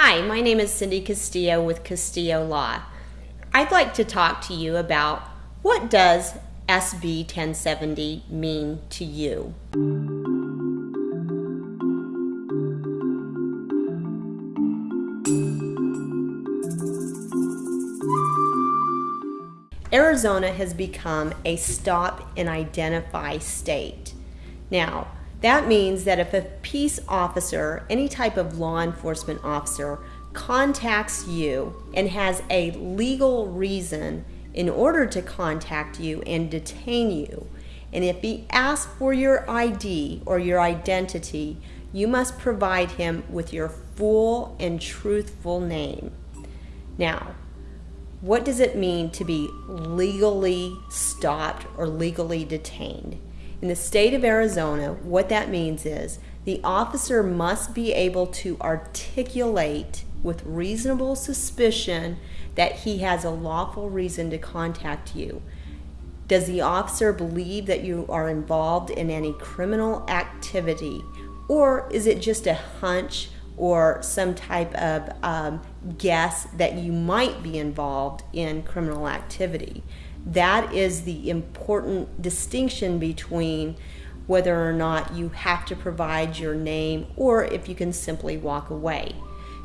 Hi, my name is Cindy Castillo with Castillo Law. I'd like to talk to you about what does SB 1070 mean to you? Arizona has become a stop and identify state. Now, that means that if a peace officer, any type of law enforcement officer, contacts you and has a legal reason in order to contact you and detain you, and if he asks for your ID or your identity, you must provide him with your full and truthful name. Now, what does it mean to be legally stopped or legally detained? In the state of Arizona, what that means is the officer must be able to articulate with reasonable suspicion that he has a lawful reason to contact you. Does the officer believe that you are involved in any criminal activity? Or is it just a hunch or some type of um, guess that you might be involved in criminal activity. That is the important distinction between whether or not you have to provide your name or if you can simply walk away.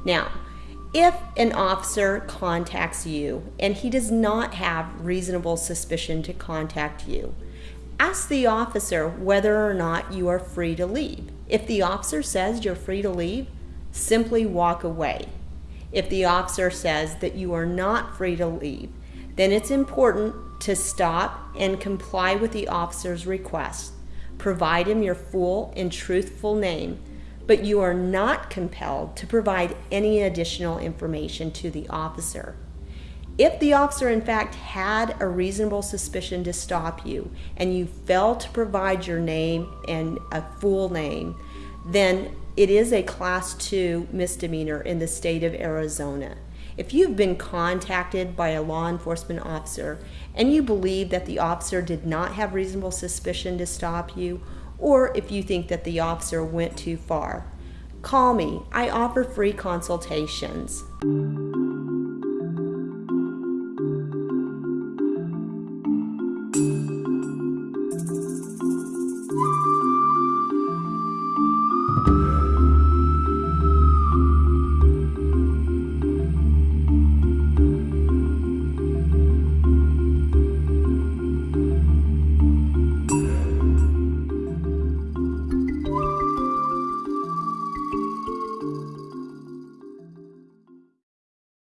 Now, if an officer contacts you and he does not have reasonable suspicion to contact you, ask the officer whether or not you are free to leave. If the officer says you're free to leave, simply walk away. If the officer says that you are not free to leave, then it's important to stop and comply with the officer's request. Provide him your full and truthful name, but you are not compelled to provide any additional information to the officer. If the officer in fact had a reasonable suspicion to stop you and you failed to provide your name and a full name, then it is a class two misdemeanor in the state of Arizona. If you've been contacted by a law enforcement officer and you believe that the officer did not have reasonable suspicion to stop you, or if you think that the officer went too far, call me. I offer free consultations.